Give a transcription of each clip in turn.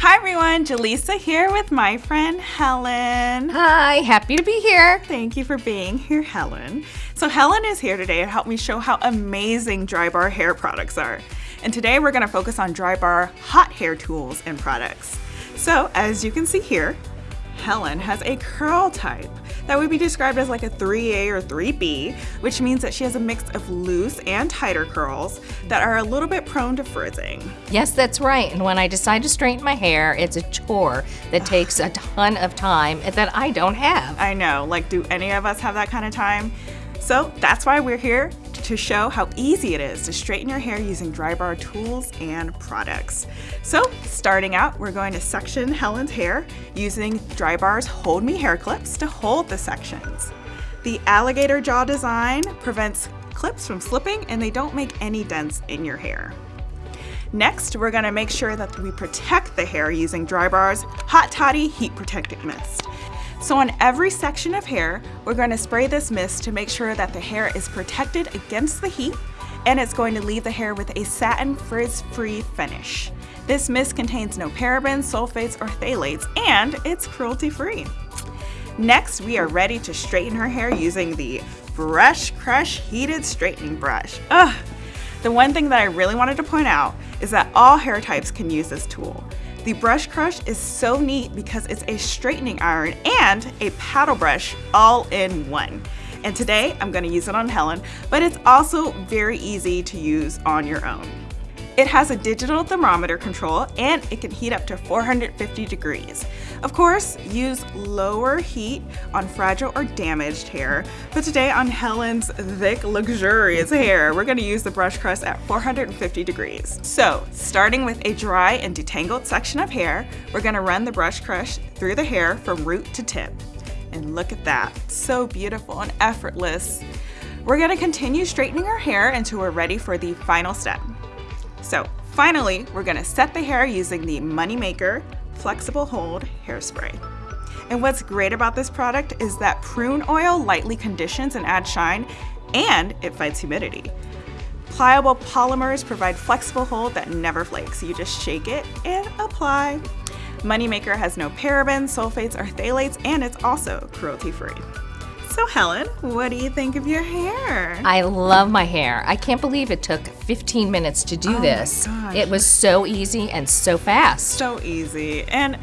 Hi everyone, Jaleesa here with my friend Helen. Hi, happy to be here. Thank you for being here, Helen. So Helen is here today to help me show how amazing Drybar hair products are. And today we're gonna focus on Drybar hot hair tools and products. So as you can see here, Helen has a curl type that would be described as like a 3A or 3B, which means that she has a mix of loose and tighter curls that are a little bit prone to frizzing. Yes, that's right. And when I decide to straighten my hair, it's a chore that takes a ton of time that I don't have. I know, like do any of us have that kind of time? So that's why we're here to show how easy it is to straighten your hair using Drybar tools and products. So starting out, we're going to section Helen's hair using Drybar's Hold Me hair clips to hold the sections. The alligator jaw design prevents clips from slipping and they don't make any dents in your hair. Next, we're gonna make sure that we protect the hair using Drybar's Hot Toddy Heat Protectant Mist. So on every section of hair, we're going to spray this mist to make sure that the hair is protected against the heat and it's going to leave the hair with a satin frizz-free finish. This mist contains no parabens, sulfates, or phthalates, and it's cruelty-free. Next, we are ready to straighten her hair using the Brush Crush Heated Straightening Brush. Ugh! The one thing that I really wanted to point out is that all hair types can use this tool. The brush crush is so neat because it's a straightening iron and a paddle brush all in one. And today I'm gonna use it on Helen, but it's also very easy to use on your own. It has a digital thermometer control and it can heat up to 450 degrees. Of course, use lower heat on fragile or damaged hair, but today on Helen's thick, luxurious hair, we're gonna use the brush crush at 450 degrees. So, starting with a dry and detangled section of hair, we're gonna run the brush crush through the hair from root to tip. And look at that, so beautiful and effortless. We're gonna continue straightening our hair until we're ready for the final step. So finally, we're gonna set the hair using the Moneymaker Flexible Hold Hairspray. And what's great about this product is that prune oil lightly conditions and adds shine, and it fights humidity. Pliable polymers provide flexible hold that never flakes. You just shake it and apply. Moneymaker has no parabens, sulfates, or phthalates, and it's also cruelty-free. So Helen, what do you think of your hair? I love my hair. I can't believe it took 15 minutes to do oh this. It was so easy and so fast. So easy. And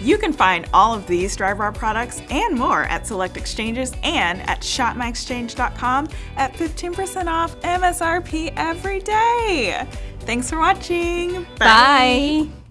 you can find all of these Drybar products and more at select exchanges and at shopmyexchange.com at 15% off MSRP every day. Thanks for watching. Bye. Bye.